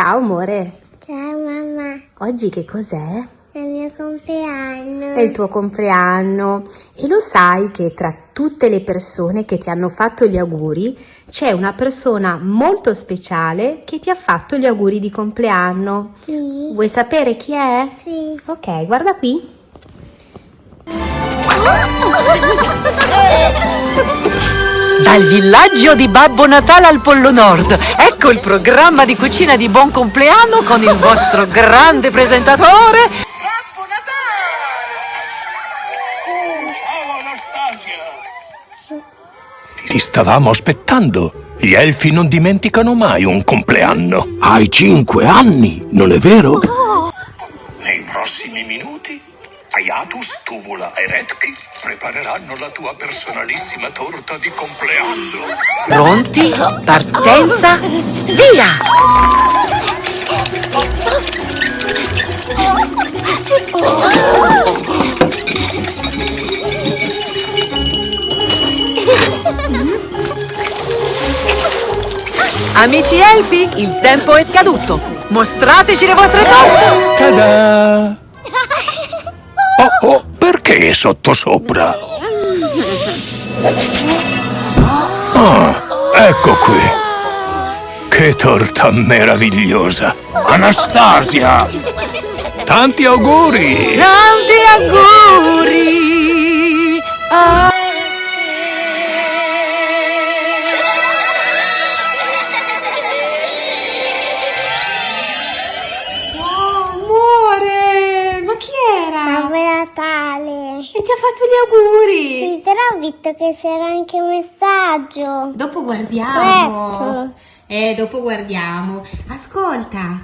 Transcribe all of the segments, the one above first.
Ciao amore, Ciao mamma, oggi che cos'è? è il mio compleanno. È il tuo compleanno e lo sai che tra tutte le persone che ti hanno fatto gli auguri c'è una persona molto speciale che ti ha fatto gli auguri di compleanno. Sì, Vuoi sapere chi è? sì. Ok, guarda qui. Dal villaggio di Babbo Natale al Pollo Nord. Ecco il programma di cucina di buon compleanno con il vostro grande presentatore. Babbo Natale! Oh, ciao Anastasia! Ti stavamo aspettando. Gli elfi non dimenticano mai un compleanno. Hai cinque anni, non è vero? Nei prossimi minuti, Ayatus, Tuvula e Redki prepareranno la tua personalissima torta di compleanno. Pronti? Partenza? Via! Amici elfi, il tempo è scaduto. Mostrateci le vostre torte. Oh, perché sottosopra? Ah, ecco qui. Che torta meravigliosa. Anastasia! Tanti auguri! Tanti auguri! a- ti ha fatto gli auguri. Sì, però ho visto che c'era anche un messaggio. Dopo guardiamo. Ecco. Eh, dopo guardiamo. Ascolta,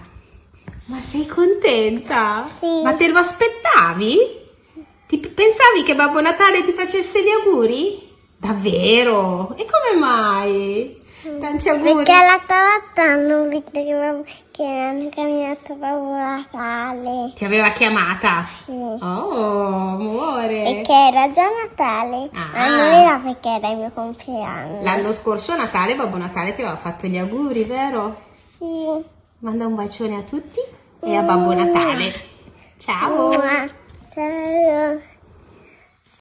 ma sei contenta? Sì. Ma te lo aspettavi? Ti pensavi che Babbo Natale ti facesse gli auguri? Davvero? E come mai? Tanti auguri. Perché l'altra volta hanno visto che, che hanno camminato Babbo Natale. Ti aveva chiamata? Sì. Oh, amore. E che era già Natale. Ah. Ma non era perché era il mio compleanno. L'anno scorso Natale Babbo Natale ti aveva fatto gli auguri, vero? Sì. Manda un bacione a tutti e a Babbo Natale. Ciao. Ciao.